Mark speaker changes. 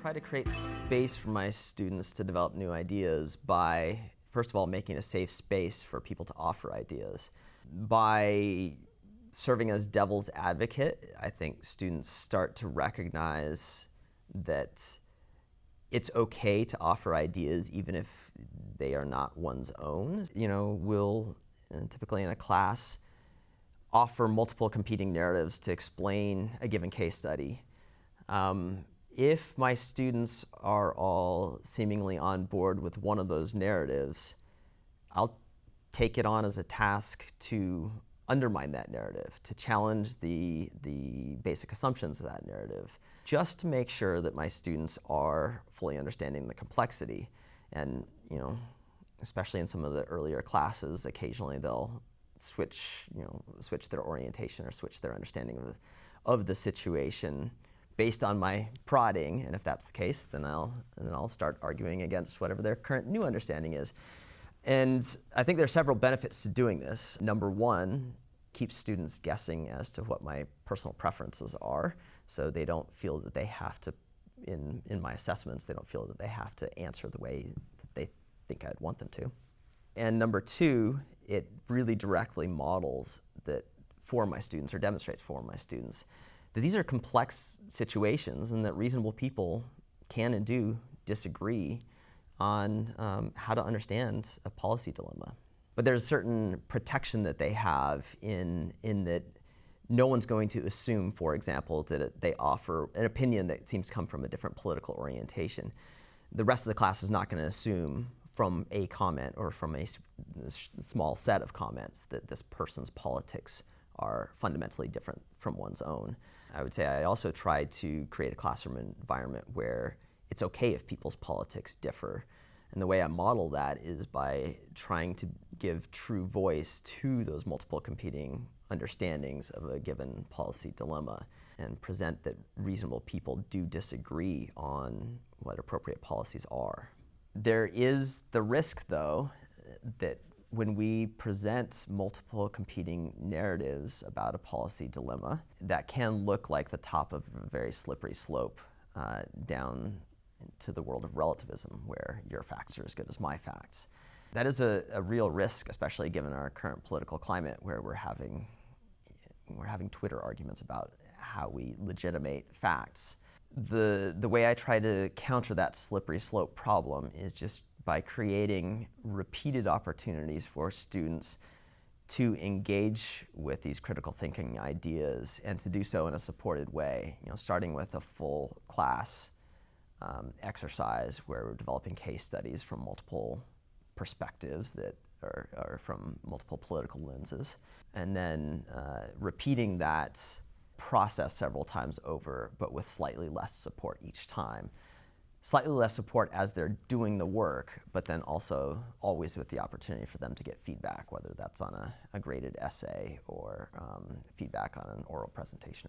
Speaker 1: try to create space for my students to develop new ideas by, first of all, making a safe space for people to offer ideas. By serving as devil's advocate, I think students start to recognize that it's okay to offer ideas even if they are not one's own. You know, we'll uh, typically in a class offer multiple competing narratives to explain a given case study. Um, if my students are all seemingly on board with one of those narratives, I'll take it on as a task to undermine that narrative, to challenge the, the basic assumptions of that narrative, just to make sure that my students are fully understanding the complexity. And, you know, especially in some of the earlier classes, occasionally they'll switch, you know, switch their orientation or switch their understanding of the, of the situation based on my prodding, and if that's the case, then I'll, then I'll start arguing against whatever their current new understanding is. And I think there are several benefits to doing this. Number one, keeps students guessing as to what my personal preferences are, so they don't feel that they have to, in, in my assessments, they don't feel that they have to answer the way that they think I'd want them to. And number two, it really directly models that for my students, or demonstrates for my students, that these are complex situations and that reasonable people can and do disagree on um, how to understand a policy dilemma. But there's a certain protection that they have in, in that no one's going to assume, for example, that they offer an opinion that seems to come from a different political orientation. The rest of the class is not going to assume from a comment or from a small set of comments that this person's politics are fundamentally different from one's own. I would say I also try to create a classroom environment where it's okay if people's politics differ. And the way I model that is by trying to give true voice to those multiple competing understandings of a given policy dilemma and present that reasonable people do disagree on what appropriate policies are. There is the risk, though, that when we present multiple competing narratives about a policy dilemma, that can look like the top of a very slippery slope uh, down to the world of relativism, where your facts are as good as my facts. That is a, a real risk, especially given our current political climate, where we're having, we're having Twitter arguments about how we legitimate facts. The, the way I try to counter that slippery slope problem is just by creating repeated opportunities for students to engage with these critical thinking ideas and to do so in a supported way, you know, starting with a full class um, exercise where we're developing case studies from multiple perspectives that are, are from multiple political lenses, and then uh, repeating that process several times over, but with slightly less support each time slightly less support as they're doing the work, but then also always with the opportunity for them to get feedback, whether that's on a, a graded essay or um, feedback on an oral presentation.